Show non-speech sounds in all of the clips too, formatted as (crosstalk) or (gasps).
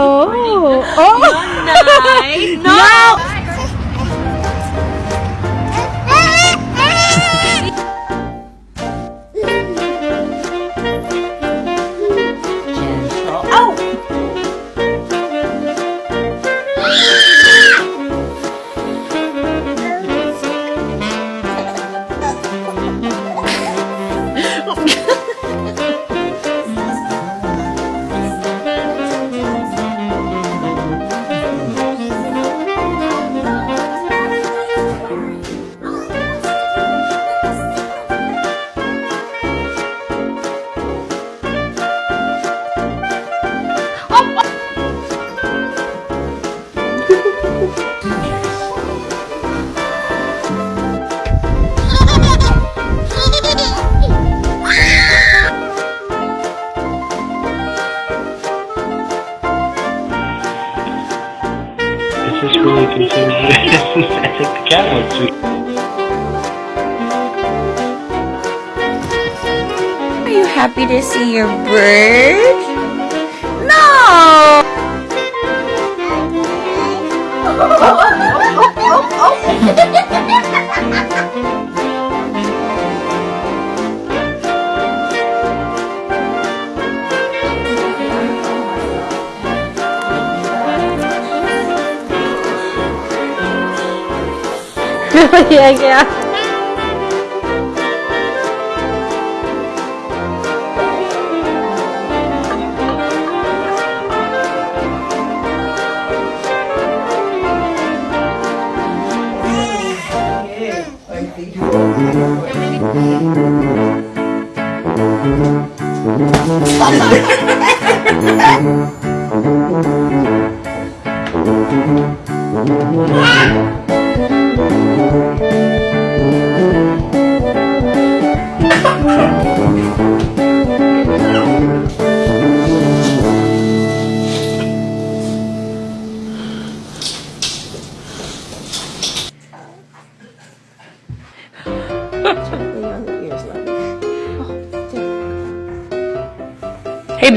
Oh, oh. No. (laughs) no. I think the cat wants to. Are you happy to see your bird? No! oh, oh, oh, (laughs) yeah, yeah.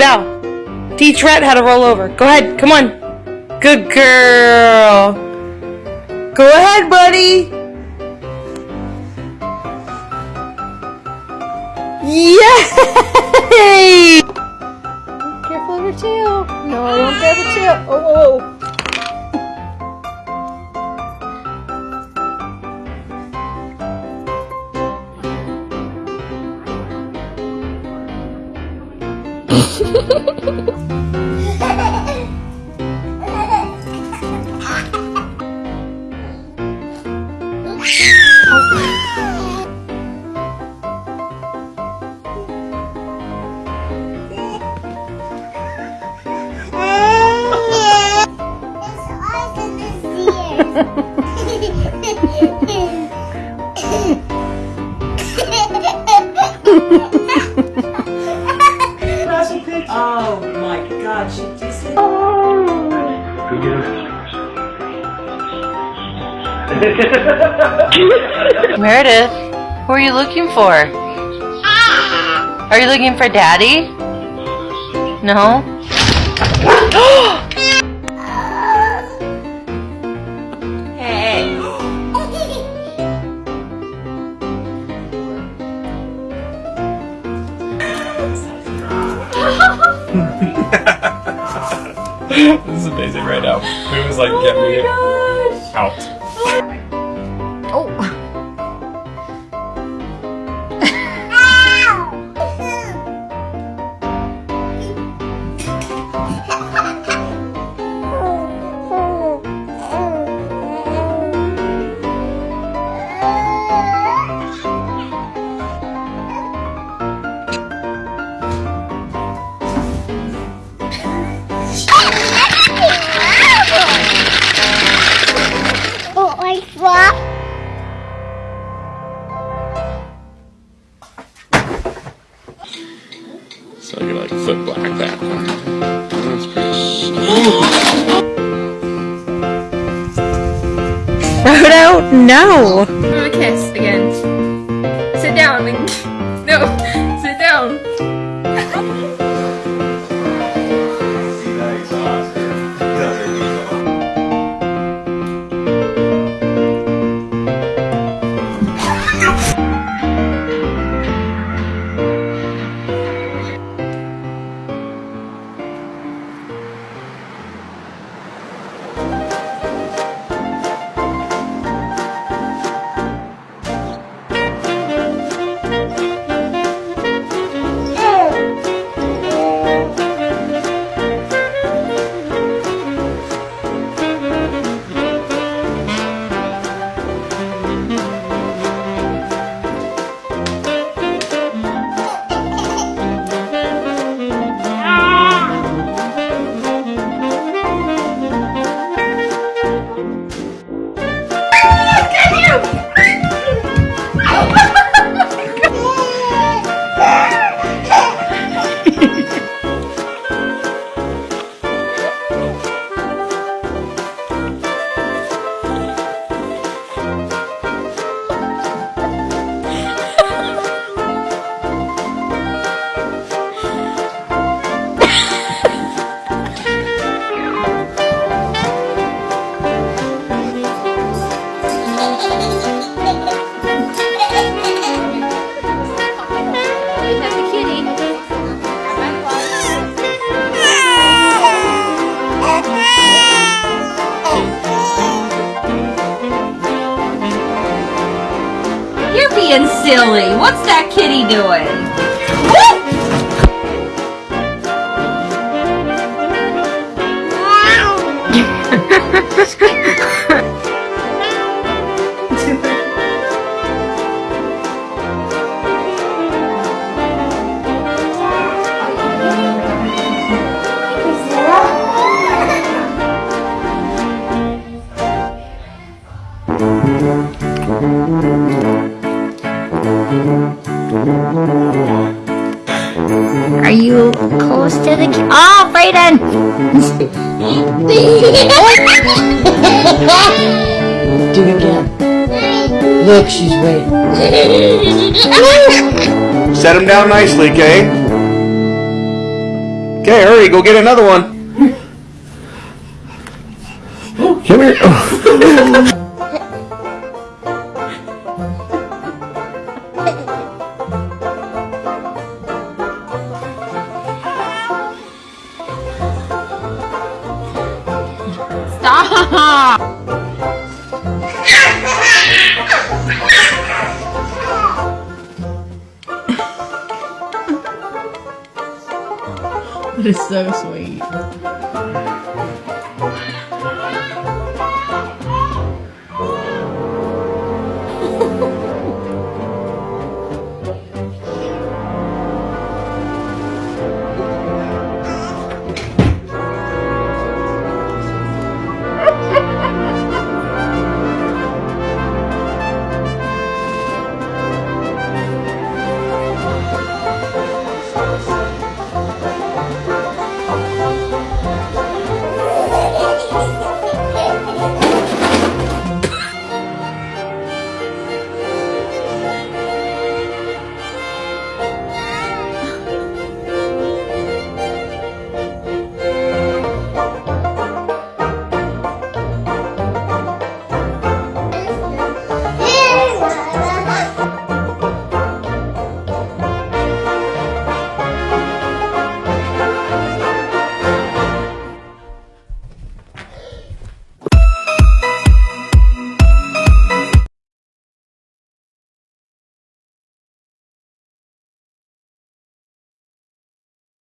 Belle. Teach Rhett how to roll over. Go ahead. Come on. Good girl. Go ahead, buddy. Yay! Careful of your tail. No, I won't grab your tail. Oh, oh, oh. (laughs) Oh (laughs) (laughs) Meredith, who are you looking for? Are you looking for Daddy? No? (gasps) Hey. (laughs) this is amazing right now. It was like, oh get me out. So you're like foot black that. That's pretty. Frodo, no. Give him a kiss What's that kitty doing? Are you close to the ki- Oh, ah, Brayden! (laughs) Do it again. Look, she's waiting. Set him down nicely, Kay. Okay, hurry, go get another one. Come here. (laughs) That is so sweet.